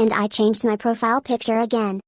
and I changed my profile picture again.